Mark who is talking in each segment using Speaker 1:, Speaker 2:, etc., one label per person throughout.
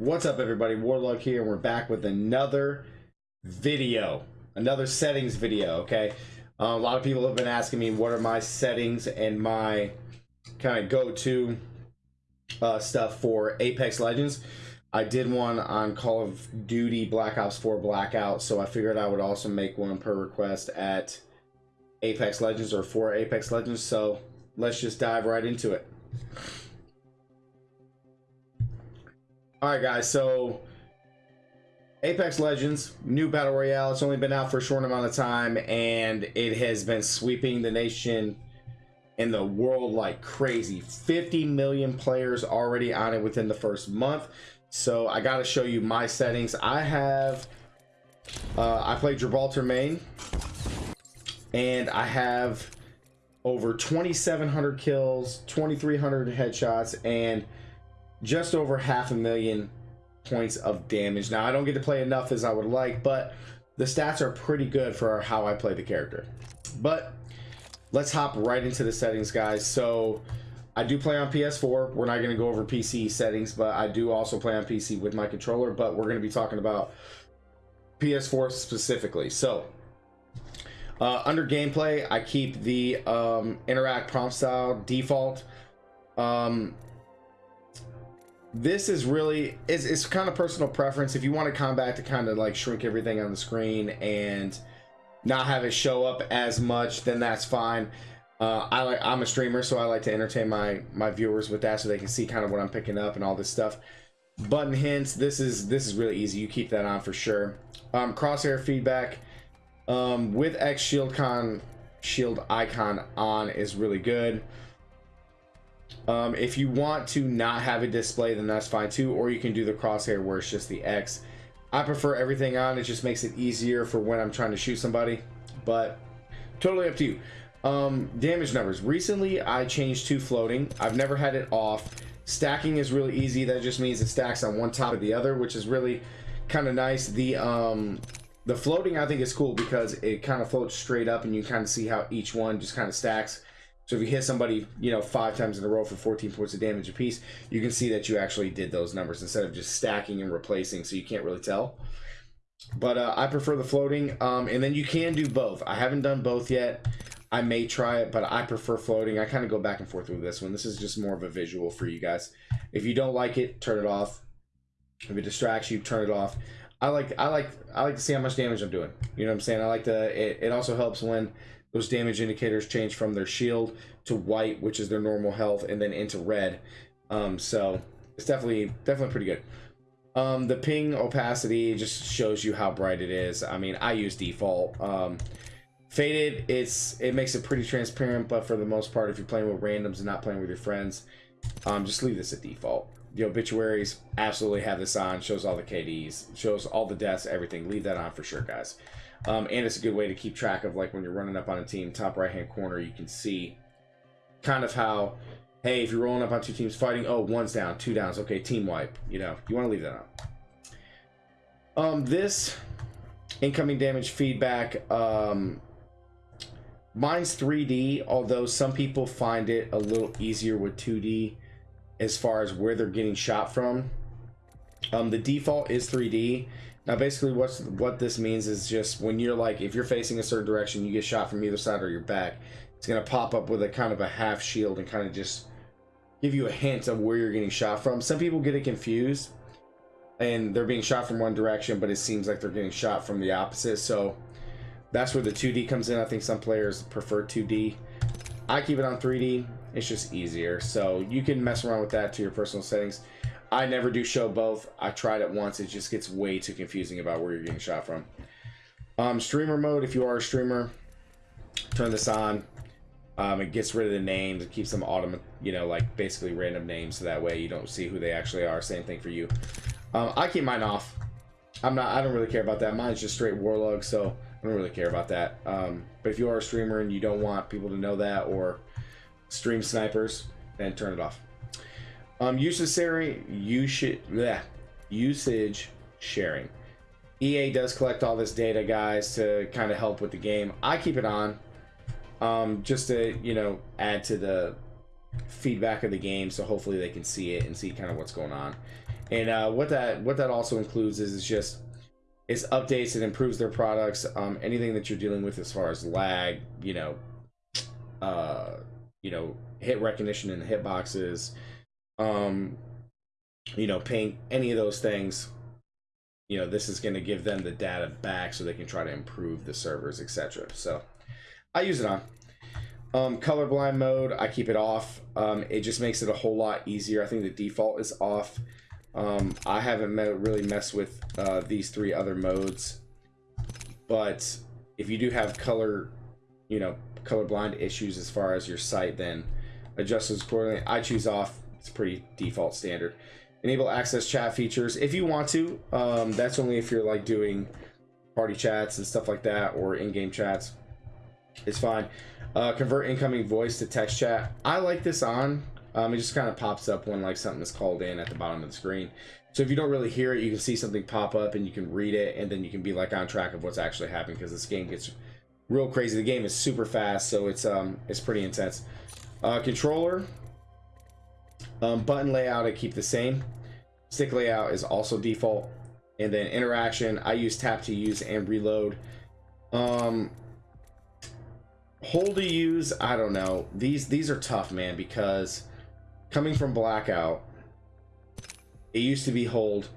Speaker 1: What's up everybody, Warlock here, and we're back with another video, another settings video, okay? Uh, a lot of people have been asking me what are my settings and my kind of go-to uh, stuff for Apex Legends. I did one on Call of Duty Black Ops 4 Blackout, so I figured I would also make one per request at Apex Legends or for Apex Legends, so let's just dive right into it. All right, guys. So Apex Legends, new battle royale. It's only been out for a short amount of time, and it has been sweeping the nation and the world like crazy. 50 million players already on it within the first month. So I got to show you my settings. I have, uh, I play Gibraltar main, and I have over 2,700 kills, 2,300 headshots, and just over half a million points of damage. Now, I don't get to play enough as I would like, but the stats are pretty good for how I play the character. But let's hop right into the settings, guys. So I do play on PS4. We're not going to go over PC settings, but I do also play on PC with my controller, but we're going to be talking about PS4 specifically. So uh, under gameplay, I keep the um, interact prompt style default. Um, this is really is it's kind of personal preference. If you want a combat to kind of like shrink everything on the screen and not have it show up as much then that's fine. Uh, I like I'm a streamer so I like to entertain my my viewers with that so they can see kind of what I'm picking up and all this stuff. Button hints this is this is really easy. You keep that on for sure. Um, crosshair feedback um, with X shield con shield icon on is really good um, if you want to not have it display, then that's fine too. Or you can do the crosshair where it's just the X. I prefer everything on. It just makes it easier for when I'm trying to shoot somebody. But totally up to you. Um, damage numbers. Recently, I changed to floating. I've never had it off. Stacking is really easy. That just means it stacks on one top of the other, which is really kind of nice. The um, the floating I think is cool because it kind of floats straight up and you kind of see how each one just kind of stacks so if you hit somebody, you know, five times in a row for 14 points of damage apiece, you can see that you actually did those numbers instead of just stacking and replacing, so you can't really tell. But uh, I prefer the floating, um, and then you can do both. I haven't done both yet. I may try it, but I prefer floating. I kind of go back and forth with this one. This is just more of a visual for you guys. If you don't like it, turn it off. If it distracts you, turn it off. I like I like I like to see how much damage I'm doing. You know what I'm saying? I like to. It, it also helps when those damage indicators change from their shield to white, which is their normal health, and then into red. Um, so it's definitely definitely pretty good. Um, the ping opacity just shows you how bright it is. I mean, I use default. Um, faded, it's it makes it pretty transparent, but for the most part, if you're playing with randoms and not playing with your friends, um, just leave this at default. The obituaries absolutely have this on. Shows all the KDs, shows all the deaths, everything. Leave that on for sure, guys. Um, and it's a good way to keep track of like when you're running up on a team, top right hand corner, you can see kind of how, hey, if you're rolling up on two teams fighting, oh, one's down, two downs, okay, team wipe. You know, you want to leave that on. Um, this incoming damage feedback, um, mine's 3D, although some people find it a little easier with 2D as far as where they're getting shot from. Um, the default is 3D basically, what's what this means is just when you're like, if you're facing a certain direction, you get shot from either side or your back, it's gonna pop up with a kind of a half shield and kind of just give you a hint of where you're getting shot from. Some people get it confused, and they're being shot from one direction, but it seems like they're getting shot from the opposite. So that's where the 2D comes in. I think some players prefer 2D. I keep it on 3D. It's just easier. So you can mess around with that to your personal settings. I never do show both. I tried it once. It just gets way too confusing about where you're getting shot from. Um, streamer mode, if you are a streamer, turn this on. Um, it gets rid of the names. It keeps them autumn, you know, like basically random names, so that way you don't see who they actually are. Same thing for you. Um, I keep mine off. I'm not. I don't really care about that. Mine's just straight Warlock, so I don't really care about that. Um, but if you are a streamer and you don't want people to know that or stream snipers, then turn it off. Um, usage you should yeah, usage sharing. EA does collect all this data, guys, to kind of help with the game. I keep it on, um, just to you know add to the feedback of the game, so hopefully they can see it and see kind of what's going on. And uh, what that what that also includes is, is just is updates and improves their products. Um, anything that you're dealing with as far as lag, you know, uh, you know, hit recognition in the hitboxes, um, you know, ping any of those things. You know, this is going to give them the data back so they can try to improve the servers, etc. So, I use it on. Um, colorblind mode, I keep it off. Um, it just makes it a whole lot easier. I think the default is off. Um, I haven't really messed with uh, these three other modes, but if you do have color, you know, colorblind issues as far as your sight, then adjust those accordingly. I choose off. It's pretty default standard. Enable access chat features if you want to. Um, that's only if you're like doing party chats and stuff like that or in-game chats. It's fine. Uh, convert incoming voice to text chat. I like this on. Um, it just kind of pops up when like something is called in at the bottom of the screen. So if you don't really hear it, you can see something pop up and you can read it, and then you can be like on track of what's actually happening because this game gets real crazy. The game is super fast, so it's um it's pretty intense. Uh, controller, um, button layout I keep the same. Stick layout is also default, and then interaction I use tap to use and reload. Um, hold to use I don't know. These these are tough, man, because coming from blackout it used to be hold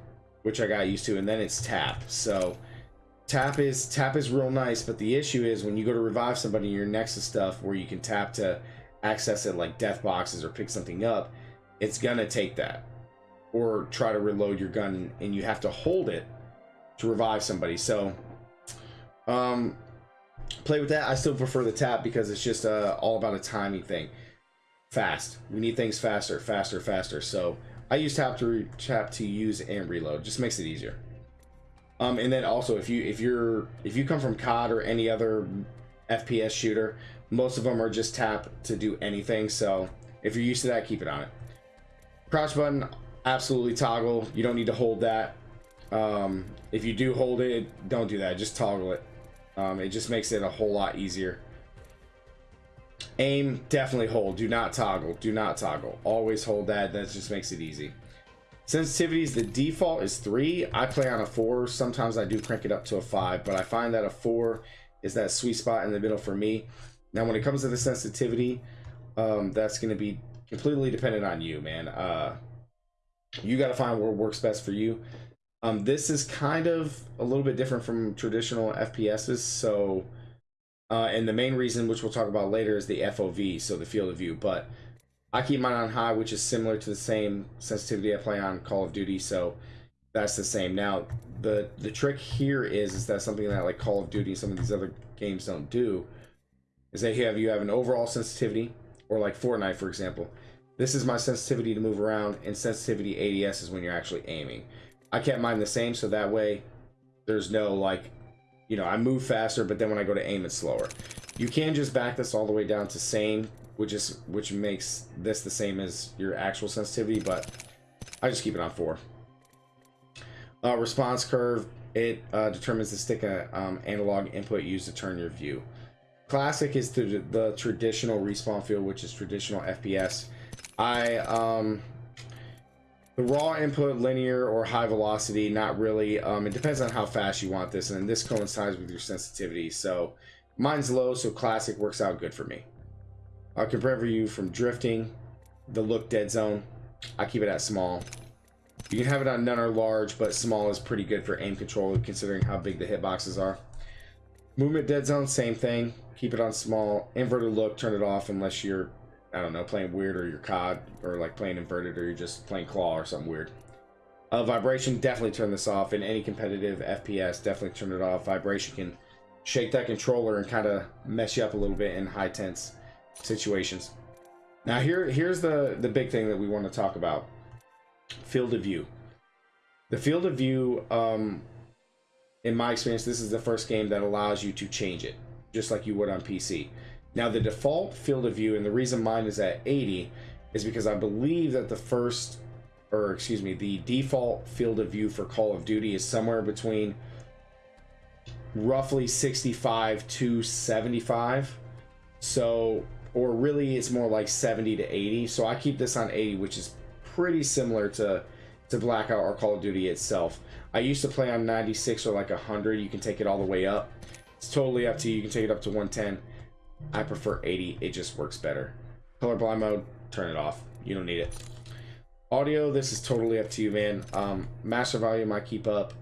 Speaker 1: which i got used to and then it's tap so tap is tap is real nice but the issue is when you go to revive somebody you're next to stuff where you can tap to access it like death boxes or pick something up it's gonna take that or try to reload your gun and you have to hold it to revive somebody so um play with that i still prefer the tap because it's just uh, all about a timing thing fast. We need things faster, faster, faster. So I use tap to tap to use and reload. Just makes it easier. Um, and then also if you if you're if you come from COD or any other FPS shooter, most of them are just tap to do anything. So if you're used to that, keep it on it. Crouch button, absolutely toggle. You don't need to hold that. Um, if you do hold it, don't do that. Just toggle it. Um, it just makes it a whole lot easier. Aim, definitely hold. Do not toggle. Do not toggle. Always hold that. That just makes it easy. Sensitivities, the default is 3. I play on a 4. Sometimes I do crank it up to a 5, but I find that a 4 is that sweet spot in the middle for me. Now, when it comes to the sensitivity, um, that's going to be completely dependent on you, man. Uh, you got to find what works best for you. Um, this is kind of a little bit different from traditional FPSs, so uh, and the main reason, which we'll talk about later, is the FOV, so the field of view. But I keep mine on high, which is similar to the same sensitivity I play on Call of Duty, so that's the same. Now, the the trick here is is that something that like Call of Duty some of these other games don't do is that you have you have an overall sensitivity, or like Fortnite, for example. This is my sensitivity to move around, and sensitivity ADS is when you're actually aiming. I kept mine the same, so that way there's no like you know, I move faster, but then when I go to aim, it's slower. You can just back this all the way down to same, which is which makes this the same as your actual sensitivity, but I just keep it on four. Uh, response curve, it uh, determines the stick uh, um, analog input used to turn your view. Classic is the, the traditional respawn field, which is traditional FPS. I um, the raw input, linear or high velocity, not really. Um, it depends on how fast you want this, and this coincides with your sensitivity. So mine's low, so classic works out good for me. I can prevent you from drifting. The look dead zone, I keep it at small. You can have it on none or large, but small is pretty good for aim control considering how big the hitboxes are. Movement dead zone, same thing. Keep it on small. Inverted look, turn it off unless you're I don't know, playing weird or your COD or like playing inverted or you're just playing claw or something weird. Uh, vibration, definitely turn this off. In any competitive FPS, definitely turn it off. Vibration can shake that controller and kind of mess you up a little bit in high tense situations. Now here, here's the, the big thing that we want to talk about. Field of view. The field of view, um, in my experience, this is the first game that allows you to change it, just like you would on PC. Now the default field of view, and the reason mine is at 80, is because I believe that the first, or excuse me, the default field of view for Call of Duty is somewhere between roughly 65 to 75. So or really it's more like 70 to 80 so i keep this on 80 which is pretty similar to to blackout or call of duty itself. I used to play on 96 or like 100 you can take it all the way up. It's totally up to you. You can take it up to 110 i prefer 80 it just works better colorblind mode turn it off you don't need it audio this is totally up to you man um master volume i keep up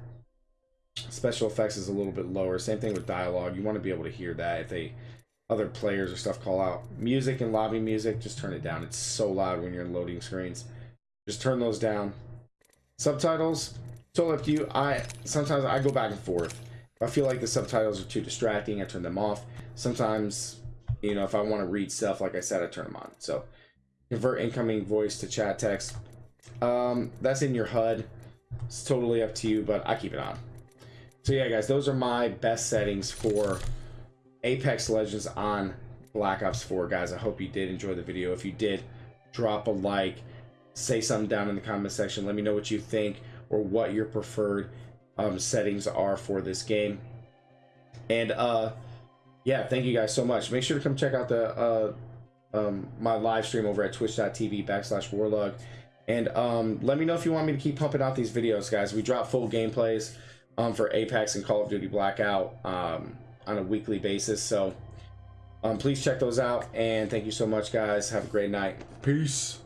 Speaker 1: special effects is a little bit lower same thing with dialogue you want to be able to hear that if they other players or stuff call out. Music and lobby music, just turn it down. It's so loud when you're in loading screens. Just turn those down. Subtitles, totally up to you. I sometimes I go back and forth. If I feel like the subtitles are too distracting, I turn them off. Sometimes, you know, if I want to read stuff, like I said, I turn them on. So convert incoming voice to chat text. Um, that's in your HUD. It's totally up to you, but I keep it on. So yeah, guys, those are my best settings for Apex Legends on Black Ops 4, guys. I hope you did enjoy the video. If you did, drop a like, say something down in the comment section. Let me know what you think or what your preferred um, settings are for this game. And uh, yeah, thank you guys so much. Make sure to come check out the uh, um, my live stream over at twitch.tv backslash Warlock. And um, let me know if you want me to keep pumping out these videos, guys. We drop full gameplays um, for Apex and Call of Duty Blackout. Um, on a weekly basis. So um, please check those out. And thank you so much, guys. Have a great night. Peace.